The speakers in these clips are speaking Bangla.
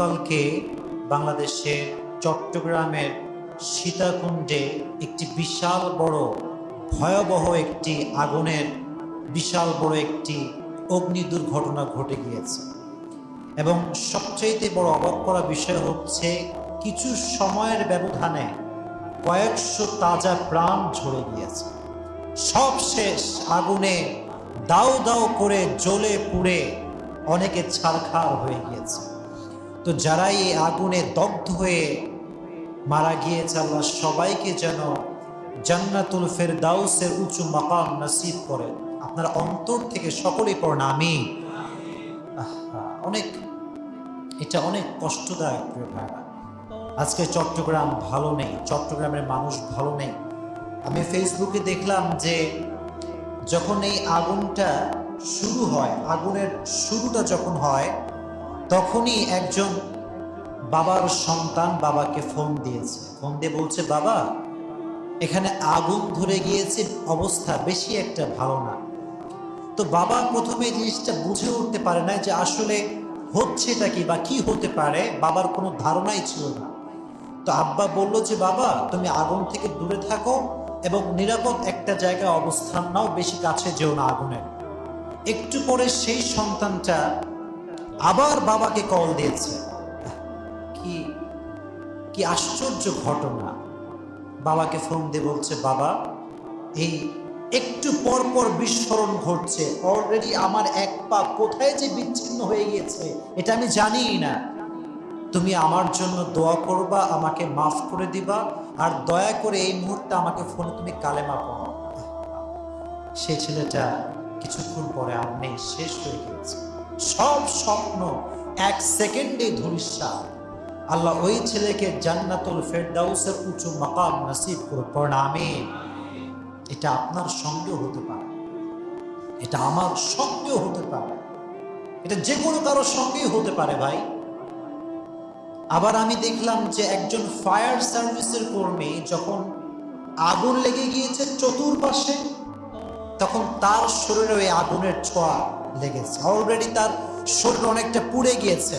গতকালকে বাংলাদেশের চট্টগ্রামের সীতাকুণ্ডে একটি বিশাল বড় ভয়াবহ একটি আগুনের বিশাল বড় একটি অগ্নি দুর্ঘটনা ঘটে গিয়েছে। এবং সবচাইতে বড় অবাক করা বিষয় হচ্ছে, কিছু সময়ের ব্যবধানে কয়েকশো তাজা প্রাণ ঝরে গিয়েছে। সব শেষ, আগুনে দাউ দাউ করে জ্বলে পুড়ে অনেকে ছারখার হয়ে গিয়েছে। তো যারাই এই আগুনে দগ্ধ হয়ে মারা গিয়েছে, আল্লাহ সবাইকে যেন জান্নাতুল ফেরদাউসের উঁচু মাকাম নসিব করে। আপনার অন্তর থেকে সকলেই পড়েন আমি অনেক, এটা অনেক কষ্টদায়ক, প্রিয় ভাইরা। আজকে চট্টগ্রাম ভালো নেই, চট্টগ্রামের মানুষ ভালো নেই। আমি ফেসবুকে দেখলাম যে যখন এই আগুনটা শুরু হয়, আগুনের শুরুটা যখন হয় তখনই একজন বাবার সন্তান বাবাকে ফোন দিয়েছে। ফোন দিয়ে বলছে, বাবা, এখানে আগুন ধরে গিয়েছে, অবস্থা বেশি একটা ভালো না। তো বাবা প্রথমে জিনিসটা বুঝে উঠতে পারে না যে আসলে হচ্ছেটা কি বা কি হতে পারে, বাবার কোনো ধারণাই ছিল না। তো আব্বা বলল যে, বাবা, তুমি আগুন থেকে দূরে থাকো এবং নিরাপদ একটা জায়গায় অবস্থান নাও, বেশি কাছে যেও না আগুনের। একটু পরে সেই সন্তানটা আবার বাবাকে কল দিয়েছে। কি কি আশ্চর্য ঘটনা। বাবাকে ফোন দিয়ে বলছে, বাবা, এই একটু পর পর বিস্ফোরণ ঘটছে। অলরেডি আমার এক পা কোথায় যে বিচ্ছিন্ন হয়ে গিয়েছে, এটা আমি জানিই না। তুমি আমার জন্য দোয়া করবা, আমাকে মাফ করে দিবা, আর দয়া করে এই মুহূর্তে আমাকে ফোনে তুমি কালেমা পড়ো। সে ছেলেটা কিছুক্ষণ পরে আর নেই শেষ হয়ে গিয়েছে। সব স্বপ্ন এক সেকেন্ডে ধূলিসা আল্লাহ ওই ছেলেকে জান্নাতুল ফেরদাউসের উঁচু মাকাম নসিব করে পড়া আমি এটা আপনার সঙ্গেও হতে পারে। এটা আমার সঙ্গেও হতে পারে। এটা যে কোনো কারোর সঙ্গেই হতে পারে ভাই। আবার আমি দেখলাম যে একজন ফায়ার সার্ভিসের কর্মী যখন আগুন লেগে গিয়েছে চতুর্পাশে তখন তার শরীরে ওই আগুনের ছোঁয়া লেগেছে। অলরেডি তার শরীর অনেকটা পুড়ে গিয়েছে।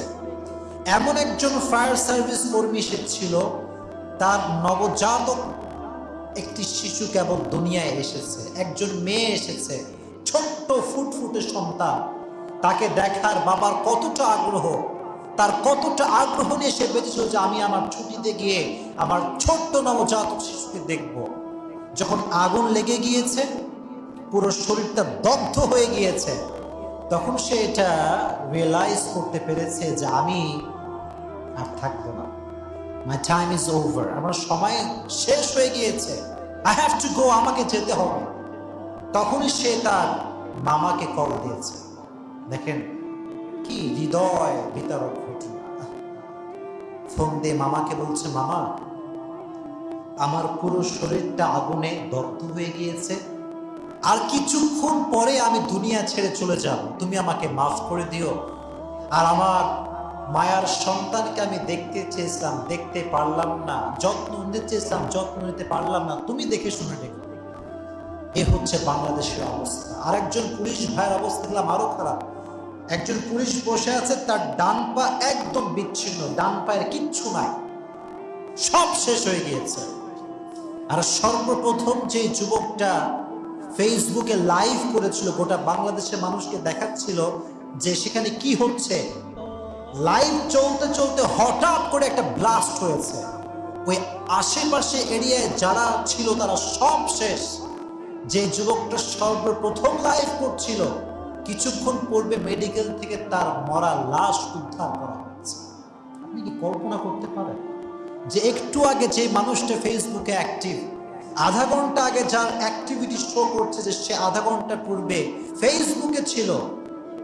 এমন একজন ফায়ার সার্ভিস কর্মী সে ছিল। তার নবজাতক একটি শিশু কেবল দুনিয়ায় এসেছে। একজন মেয়ে এসেছে। ছোট্ট ফুটফুটে সন্তান। তাকে দেখার বাবার কতটা আগ্রহ, তার কতটা আগ্রহ নিয়ে সে বেঁচেছিল যে আমি আমার ছুটিতে গিয়ে আমার ছোট্ট নবজাতক শিশুকে দেখব। যখন আগুন লেগে গিয়েছে পুরো শরীরটা দগ্ধ হয়ে গিয়েছে। তখন সে এটা রিয়েলাইজ করতে পেরেছে যে আমি আর থাকব না। মাই টাইম ইজ ওভার আমার সময় শেষ হয়ে গিয়েছে। আই হ্যাভ টু গো আমাকে যেতে হবে। তখনই সে তার মামাকে কল দিয়েছে। দেখেন কি হৃদয় বিতরক ঘটনা। ফোন দিয়ে মামাকে বলছে, মামা, আমার পুরো শরীরটা আগুনে দগ্ধ হয়ে গিয়েছে। আর কিছুক্ষণ পরে আমি দুনিয়া ছেড়ে চলে যাব। তুমি আমাকে মাফ করে দিও। আর আমার মায়ার সন্তানকে আমি দেখতে চেয়েছিলাম, দেখতে পারলাম না। যত্ন নিতে চেয়েছিলাম, যত্ন নিতে পারলাম না। তুমি দেখে শুনে দেখো। এ হচ্ছে বাংলাদেশের অবস্থা। আর একজন পুলিশ ভাইয়ের অবস্থা দেখলাম আরও খারাপ। একজন পুলিশ বসে আছে, তার ডান পা একদম বিচ্ছিন্ন, ডান পায়ের কিচ্ছু নাই। সব শেষ হয়ে গিয়েছে। আর সর্বপ্রথম যে যুবকটা ফেসবুকে লাইভ করেছিল, গোটা বাংলাদেশের মানুষকে দেখাচ্ছিল যে সেখানে কি হচ্ছে। লাইভ চলতে চলতে হঠাৎ করে একটা ব্লাস্ট হয়েছে। ওই আশেপাশে এরিয়ায় যারা ছিল তারা সব শেষ। যে যুবকটা সর্বপ্রথম লাইভ করছিল, কিছুক্ষণ পূর্বে মেডিকেল থেকে তার মরা লাশ উদ্ধার করা হয়েছে। আপনি কি কল্পনা করতে পারেন যে একটু আগে যে মানুষটা ফেসবুকে অ্যাক্টিভ আধা ঘণ্টা আগে যার অ্যাক্টিভিটি শো করছে যে সে আধা ঘণ্টা পূর্বে ফেসবুকে ছিল,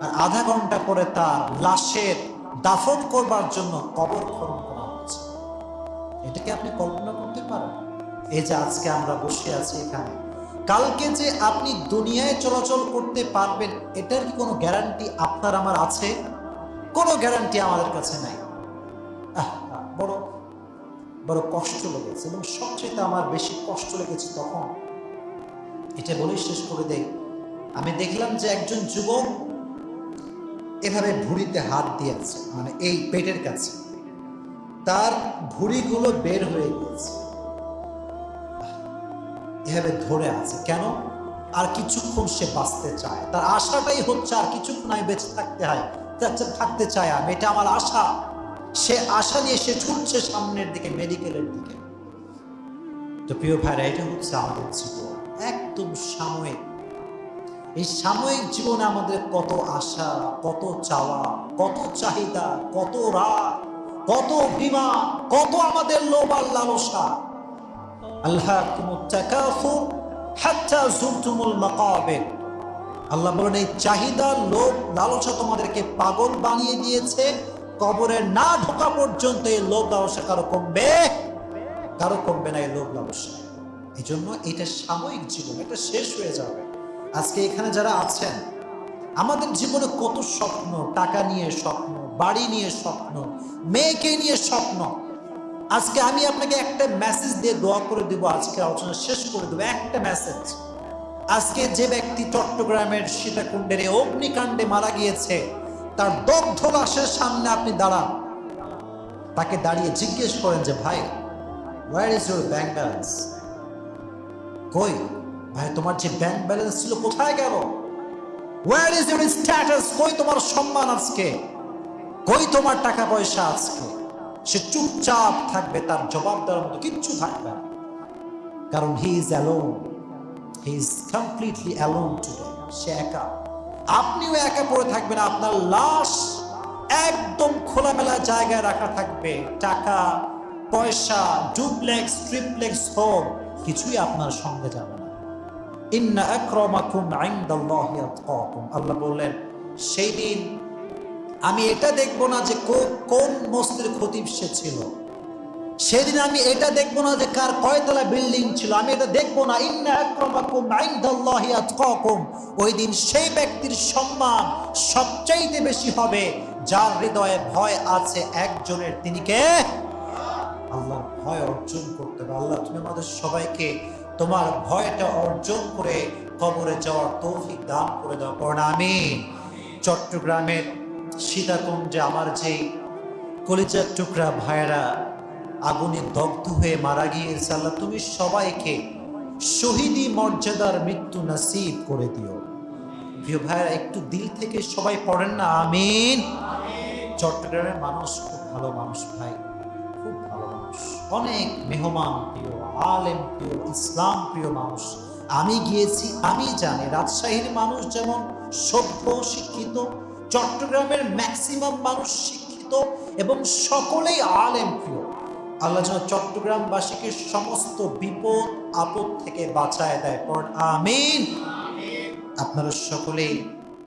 আর আধা ঘণ্টা পরে তার লাশের দাফন করবার জন্য কবর খনন করা হচ্ছে। এটাকে আপনি কল্পনা করতে পারেন? এই যে আজকে আমরা বসে আছি এখানে। কালকে যে আপনি দুনিয়ায় চলাচল করতে পারবেন, এটার কি কোনো গ্যারান্টি আপনার আমার আছে? কোনো গ্যারান্টি আমাদের কাছে নাই। বড় বড় কষ্ট লেগেছে এবং সবচেয়ে আমার বেশি কষ্ট লেগেছে তখন। এটা বলেই শেষ করে দেই। আমি দেখলাম যে একজন যুবক এভাবে ভুড়িতে হাত দিয়েছে মানে এই পেটের কাছে। তার ভুড়িগুলো বের হয়ে গিয়েছে। এভাবে ধরে আছে। কেন? আর কিছুক্ষণ সে বাঁচতে চায়। তার আশাটাই হচ্ছে আর কিছুক্ষণ আমি বেঁচে থাকতে হয়, থাকতে চায় আমি। এটা আমার আশা। সে আশা নিয়ে সে ছুটছে সামনের দিকে মেডিকেলের দিকে। তো প্রিয় ভাইরা, এটা হচ্ছে আমাদের জীবন, একদম সাময়িক। এই সাময়িক জীবনে আমাদের কত আশা, কত চাওয়া, কত চাহিদা, কত রাগ, কত বিমা কত আমাদের লোভ আর লালসা। আল্লাহ আল্লাহ বলেন, এই চাহিদা, লোভ, লালসা তোমাদেরকে পাগল বানিয়ে দিয়েছে। কবরে না ঢোকা পর্যন্ত এই লোভ লালসা কারও কমবে? কারও কমবে না এই লোভ লালসা। এই জন্য এটা সাময়িক জীবন, এটা শেষ হয়ে যাবে। আজকে এখানে যারা আছেন, আমাদের জীবনে কত স্বপ্ন? টাকা নিয়ে স্বপ্ন, বাড়ি নিয়ে স্বপ্ন, মেয়েকে নিয়ে স্বপ্ন। আজকে আমি আপনাকে একটা মেসেজ দিয়ে দোয়া করে দেবো আজকে আলোচনা শেষ করে দেবো, একটা মেসেজ আজকে যে ব্যক্তি চট্টগ্রামের সীতাকুণ্ডের অগ্নিকাণ্ডে মারা গিয়েছে তার দগ্ধ লাশের সামনে আপনি দাঁড়ান। তাকে দাঁড়িয়ে জিজ্ঞেস করেন যে, ভাই where is your bank balance কই, ভাই, তোমার যে ব্যাংক ব্যালেন্স ছিল কোথায় গেল? ওয়ার ইজ ইউর স্ট্যাটাস কই তোমার সম্মান আজকে? কই তোমার টাকা পয়সা আজকে? সে চুপচাপ থাকবে, তার জবাব দেওয়ার মতো কিচ্ছু থাকবে না। কারণ he is alone he is completely alone today সে একা। আপনিও একা পড়ে থাকবেন, আপনার লাশ একদম খোলামেলা জায়গায় রাখা থাকবে। টাকা, পয়সা, ডুপ্লেক্স, ট্রিপ্লেক্স হোম কিছুই আপনার সঙ্গে যাবে না। ইন্না আল্লাহ বললেন, সেই দিন আমি এটা দেখব না যে কোন মস্তির খতিব সে ছিল। সেদিন আমি এটা দেখব না যে কার কয়তলা বিল্ডিং ছিল। আমি এটা দেখব না। ওই দিন সেই ব্যক্তির সম্মান সবচাইতে বেশি হবে, যার হৃদয়ে ভয় আছে একজনের। তিনি কে? আল্লাহর ভয় অর্জন করতে হবে। আল্লাহ, তুমি আমাদের সবাইকে তোমার ভয়টা অর্জন করে কবরে যাওয়ার তৌফিক দান করে দাও। কারণ আমি চট্টগ্রামের সীতাকুণ্ডে আমার যে কলিজার টুকরা ভাইয়েরা আগুনে দগ্ধ হয়ে মারা গিয়েছে আল্লাহ, তুমি সবাইকে শহীদি মর্যাদার মৃত্যু নাসিব করে দিও। প্রিয় ভাইয়েরা, একটু দিল থেকে সবাই পড়েন না, আমিন। চট্টগ্রামের মানুষ খুব ভালো মানুষ ভাই, খুব ভালো মানুষ। অনেক মেহমান প্রিয়, আলেম প্রিয়, ইসলাম প্রিয় মানুষ। আমি গিয়েছি, আমি জানি রাজশাহীর মানুষ যেমন সভ্য, শিক্ষিত, চট্টগ্রামের ম্যাক্সিমাম মানুষ শিক্ষিত এবং সকলেই আলেম প্রিয়। আল্লাহ যেন চট্টগ্রামবাসীকে সমস্ত বিপদ আপদ থেকে বাঁচায় দেয়। পর আমিন। আপনারা সকলেই